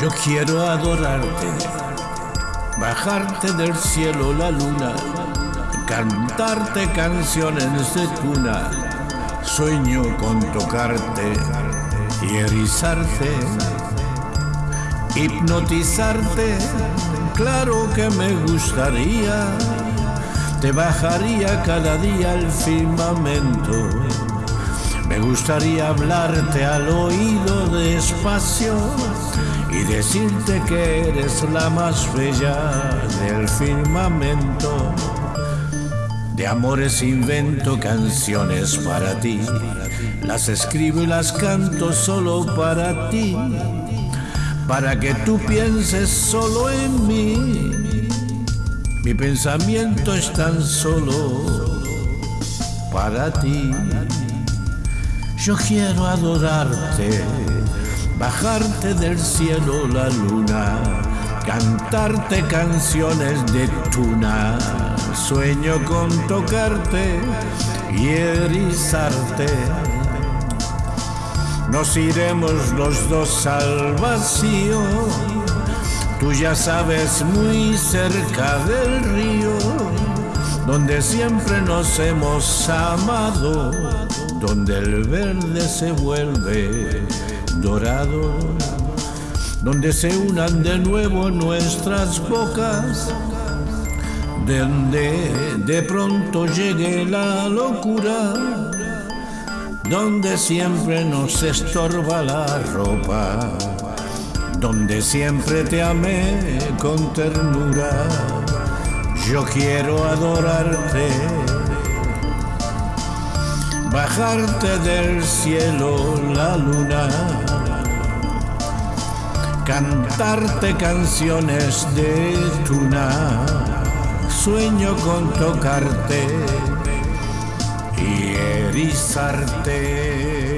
Yo quiero adorarte, bajarte del cielo la luna, cantarte canciones de tuna. Sueño con tocarte y erizarte, hipnotizarte. Claro que me gustaría, te bajaría cada día al firmamento. Me gustaría hablarte al oído despacio y decirte que eres la más bella del firmamento. De amores invento canciones para ti, las escribo y las canto solo para ti, para que tú pienses solo en mí. Mi pensamiento es tan solo para ti. Yo quiero adorarte bajarte del cielo la luna, cantarte canciones de tuna, sueño con tocarte y erizarte. Nos iremos los dos al vacío, tú ya sabes muy cerca del río, donde siempre nos hemos amado, donde el verde se vuelve dorado, donde se unan de nuevo nuestras bocas, donde de pronto llegue la locura, donde siempre nos estorba la ropa, donde siempre te amé con ternura. Yo quiero adorarte bajarte del cielo la luna, cantarte canciones de tuna, sueño con tocarte y erizarte.